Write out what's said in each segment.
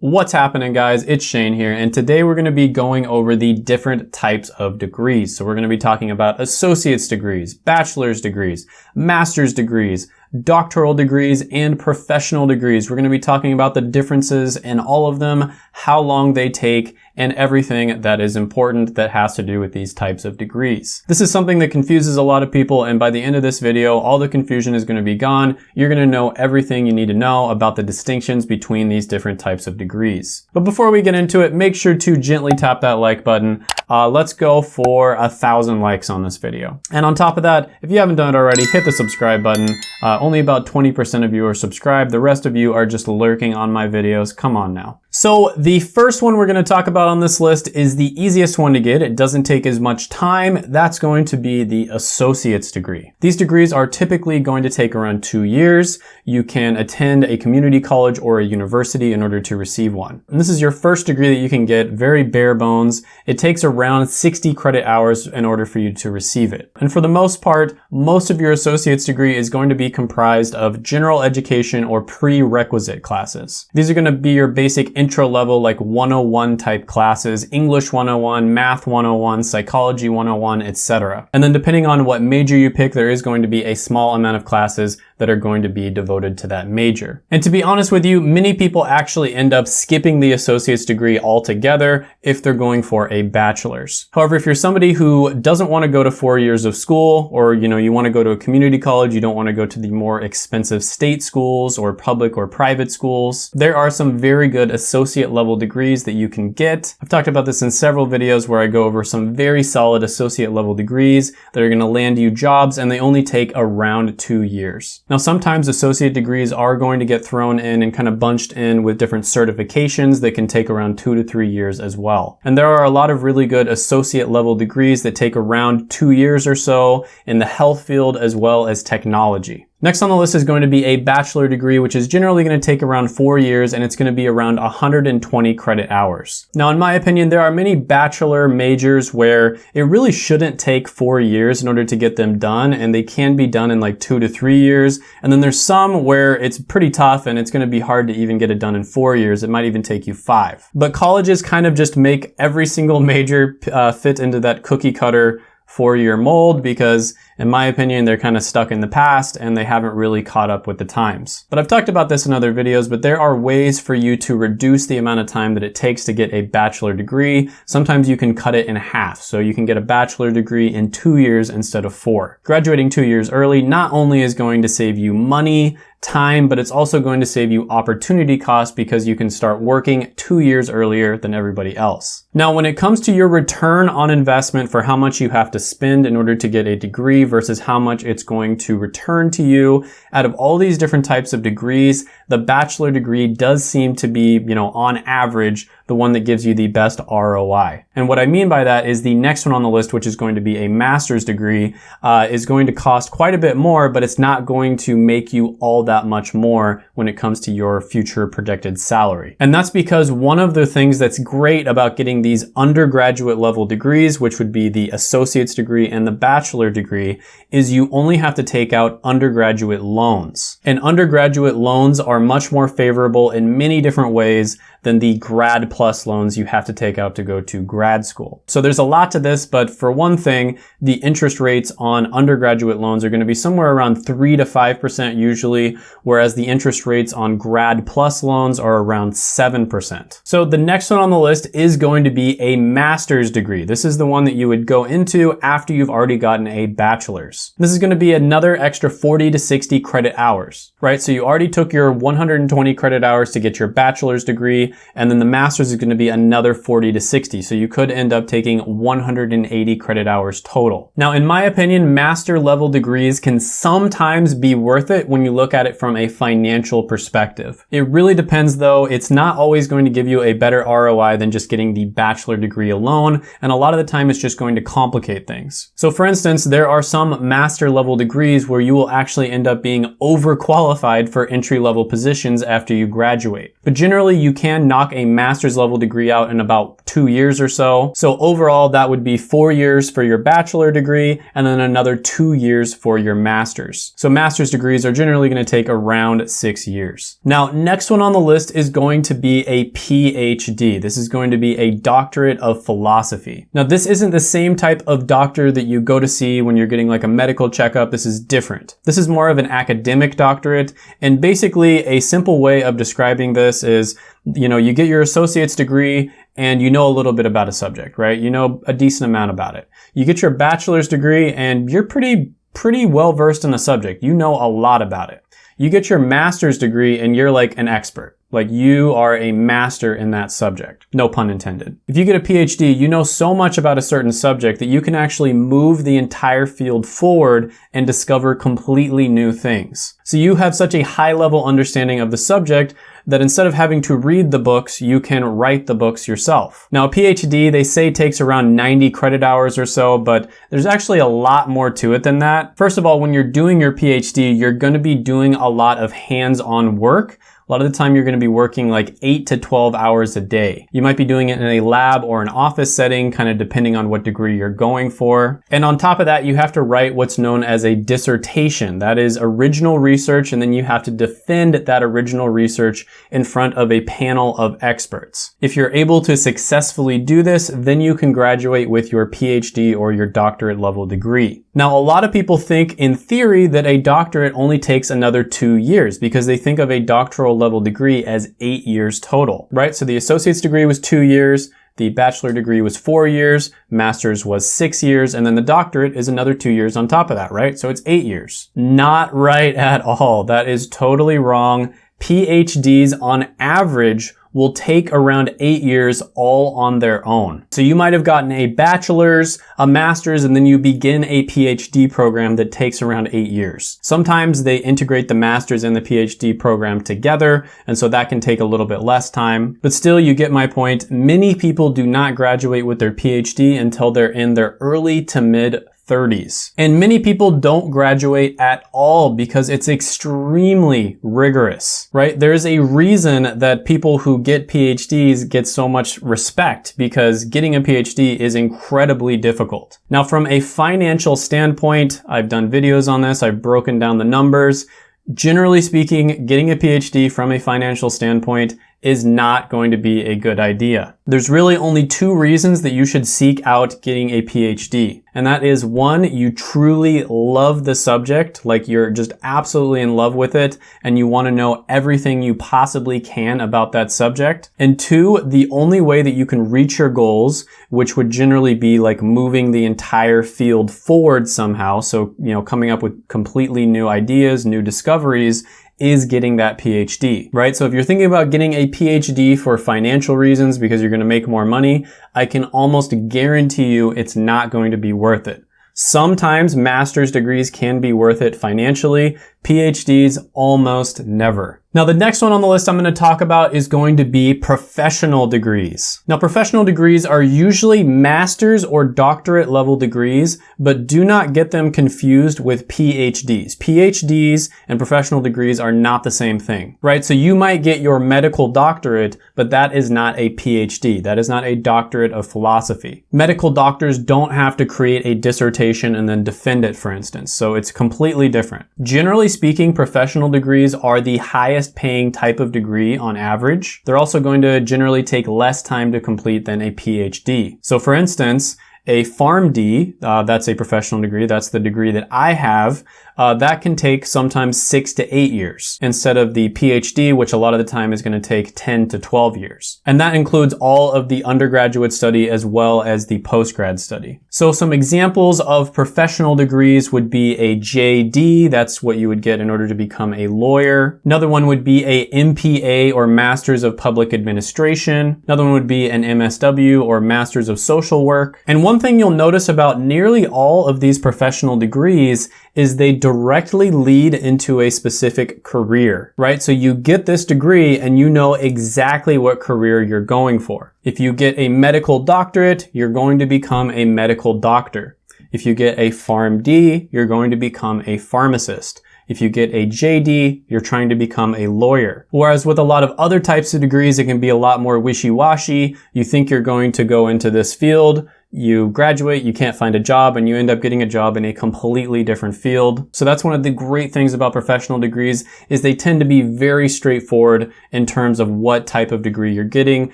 What's happening guys? It's Shane here and today we're going to be going over the different types of degrees. So we're going to be talking about associate's degrees, bachelor's degrees, master's degrees, doctoral degrees, and professional degrees. We're going to be talking about the differences in all of them, how long they take, and everything that is important that has to do with these types of degrees. This is something that confuses a lot of people and by the end of this video, all the confusion is going to be gone. You're going to know everything you need to know about the distinctions between these different types of degrees. But before we get into it, make sure to gently tap that like button. Uh, let's go for a thousand likes on this video. And on top of that, if you haven't done it already, hit the subscribe button. Uh, only about 20% of you are subscribed. The rest of you are just lurking on my videos. Come on now. So the first one we're going to talk about on this list is the easiest one to get. It doesn't take as much time. That's going to be the associate's degree. These degrees are typically going to take around two years. You can attend a community college or a university in order to receive one. And this is your first degree that you can get, very bare bones. It takes around 60 credit hours in order for you to receive it. And for the most part, most of your associate's degree is going to be comprised of general education or prerequisite classes. These are going to be your basic intro level like 101 type classes, English 101, Math 101, Psychology 101, etc. And then depending on what major you pick, there is going to be a small amount of classes that are going to be devoted to that major. And to be honest with you, many people actually end up skipping the associate's degree altogether if they're going for a bachelor's. However, if you're somebody who doesn't want to go to four years of school, or you know, you want to go to a community college, you don't want to go to the more expensive state schools or public or private schools, there are some very good associate associate level degrees that you can get. I've talked about this in several videos where I go over some very solid associate level degrees that are going to land you jobs and they only take around two years. Now sometimes associate degrees are going to get thrown in and kind of bunched in with different certifications that can take around two to three years as well. And there are a lot of really good associate level degrees that take around two years or so in the health field as well as technology. Next on the list is going to be a bachelor degree, which is generally going to take around four years and it's going to be around 120 credit hours. Now, in my opinion, there are many bachelor majors where it really shouldn't take four years in order to get them done and they can be done in like two to three years. And then there's some where it's pretty tough and it's going to be hard to even get it done in four years. It might even take you five. But colleges kind of just make every single major uh, fit into that cookie cutter four-year mold because in my opinion, they're kind of stuck in the past and they haven't really caught up with the times. But I've talked about this in other videos, but there are ways for you to reduce the amount of time that it takes to get a bachelor degree. Sometimes you can cut it in half. So you can get a bachelor degree in two years instead of four. Graduating two years early not only is going to save you money, time, but it's also going to save you opportunity cost because you can start working two years earlier than everybody else. Now, when it comes to your return on investment for how much you have to spend in order to get a degree versus how much it's going to return to you, out of all these different types of degrees, the bachelor degree does seem to be, you know, on average, the one that gives you the best ROI. And what I mean by that is the next one on the list, which is going to be a master's degree, uh, is going to cost quite a bit more, but it's not going to make you all that much more when it comes to your future projected salary. And that's because one of the things that's great about getting these undergraduate level degrees, which would be the associate's degree and the bachelor degree, is you only have to take out undergraduate loans. And undergraduate loans are much more favorable in many different ways than the grad plus loans you have to take out to go to grad school. So there's a lot to this, but for one thing, the interest rates on undergraduate loans are going to be somewhere around 3 to 5% usually, whereas the interest rates on grad plus loans are around 7%. So the next one on the list is going to be a master's degree. This is the one that you would go into after you've already gotten a bachelor's. This is going to be another extra 40 to 60 credit hours, right? So you already took your 120 credit hours to get your bachelor's degree, and then the master's is going to be another 40 to 60. So you could end up taking 180 credit hours total. Now, in my opinion, master level degrees can sometimes be worth it when you look at it from a financial perspective. It really depends though. It's not always going to give you a better ROI than just getting the bachelor degree alone. And a lot of the time it's just going to complicate things. So for instance, there are some master level degrees where you will actually end up being overqualified for entry level positions after you graduate. But generally you can can knock a master's level degree out in about two years or so. So overall, that would be four years for your bachelor degree and then another two years for your master's. So master's degrees are generally going to take around six years. Now, next one on the list is going to be a PhD. This is going to be a doctorate of philosophy. Now, this isn't the same type of doctor that you go to see when you're getting like a medical checkup. This is different. This is more of an academic doctorate. And basically a simple way of describing this is, you know, you get your associate's degree and you know a little bit about a subject, right? You know a decent amount about it. You get your bachelor's degree and you're pretty, pretty well versed in the subject. You know a lot about it. You get your master's degree and you're like an expert. Like you are a master in that subject. No pun intended. If you get a PhD, you know so much about a certain subject that you can actually move the entire field forward and discover completely new things. So you have such a high level understanding of the subject that instead of having to read the books, you can write the books yourself. Now a PhD, they say takes around 90 credit hours or so, but there's actually a lot more to it than that. First of all, when you're doing your PhD, you're gonna be doing a lot of hands-on work, a lot of the time you're going to be working like 8 to 12 hours a day. You might be doing it in a lab or an office setting, kind of depending on what degree you're going for. And on top of that, you have to write what's known as a dissertation. That is original research, and then you have to defend that original research in front of a panel of experts. If you're able to successfully do this, then you can graduate with your PhD or your doctorate level degree. Now, a lot of people think in theory that a doctorate only takes another two years because they think of a doctoral level degree as eight years total, right? So the associate's degree was two years, the bachelor degree was four years, master's was six years, and then the doctorate is another two years on top of that, right? So it's eight years. Not right at all. That is totally wrong. PhDs on average will take around eight years all on their own. So you might have gotten a bachelor's, a master's, and then you begin a PhD program that takes around eight years. Sometimes they integrate the master's and the PhD program together, and so that can take a little bit less time. But still, you get my point. Many people do not graduate with their PhD until they're in their early to mid 30s. And many people don't graduate at all because it's extremely rigorous, right? There's a reason that people who get PhDs get so much respect because getting a PhD is incredibly difficult. Now, from a financial standpoint, I've done videos on this. I've broken down the numbers. Generally speaking, getting a PhD from a financial standpoint is not going to be a good idea. There's really only two reasons that you should seek out getting a PhD. And that is one, you truly love the subject, like you're just absolutely in love with it, and you want to know everything you possibly can about that subject. And two, the only way that you can reach your goals, which would generally be like moving the entire field forward somehow, so, you know, coming up with completely new ideas, new discoveries, is getting that PhD, right? So if you're thinking about getting a PhD for financial reasons because you're going to make more money, I can almost guarantee you it's not going to be worth it. Sometimes master's degrees can be worth it financially. PhDs almost never. Now the next one on the list I'm going to talk about is going to be professional degrees. Now professional degrees are usually master's or doctorate level degrees, but do not get them confused with PhDs. PhDs and professional degrees are not the same thing, right? So you might get your medical doctorate, but that is not a PhD. That is not a doctorate of philosophy. Medical doctors don't have to create a dissertation and then defend it, for instance. So it's completely different. Generally speaking, professional degrees are the highest paying type of degree on average. They're also going to generally take less time to complete than a PhD. So for instance, a PharmD, uh, that's a professional degree, that's the degree that I have, uh, that can take sometimes six to eight years instead of the PhD, which a lot of the time is going to take 10 to 12 years. And that includes all of the undergraduate study as well as the postgrad study. So some examples of professional degrees would be a JD, that's what you would get in order to become a lawyer. Another one would be a MPA or Masters of Public Administration. Another one would be an MSW or Masters of Social Work. And one thing you'll notice about nearly all of these professional degrees is they directly lead into a specific career, right? So you get this degree and you know exactly what career you're going for. If you get a medical doctorate, you're going to become a medical doctor. If you get a PharmD, you're going to become a pharmacist. If you get a JD, you're trying to become a lawyer. Whereas with a lot of other types of degrees, it can be a lot more wishy-washy. You think you're going to go into this field, you graduate, you can't find a job, and you end up getting a job in a completely different field. So that's one of the great things about professional degrees is they tend to be very straightforward in terms of what type of degree you're getting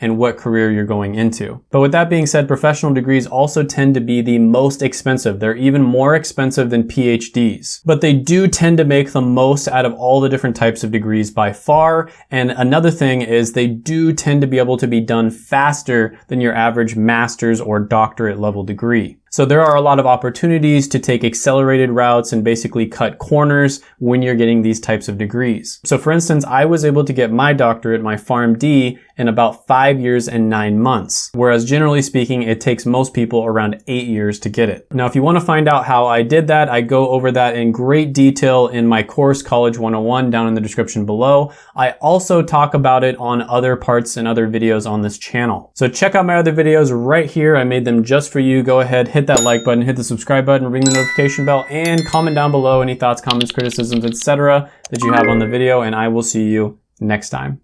and what career you're going into. But with that being said, professional degrees also tend to be the most expensive. They're even more expensive than PhDs. But they do tend to make the most out of all the different types of degrees by far. And another thing is they do tend to be able to be done faster than your average master's or doctorate doctorate level degree. So there are a lot of opportunities to take accelerated routes and basically cut corners when you're getting these types of degrees. So for instance, I was able to get my doctorate, my PharmD, in about five years and nine months. Whereas generally speaking, it takes most people around eight years to get it. Now, if you want to find out how I did that, I go over that in great detail in my course, College 101, down in the description below. I also talk about it on other parts and other videos on this channel. So check out my other videos right here. I made them just for you. Go ahead, hit that like button, hit the subscribe button, ring the notification bell, and comment down below any thoughts, comments, criticisms, etc. that you have on the video, and I will see you next time.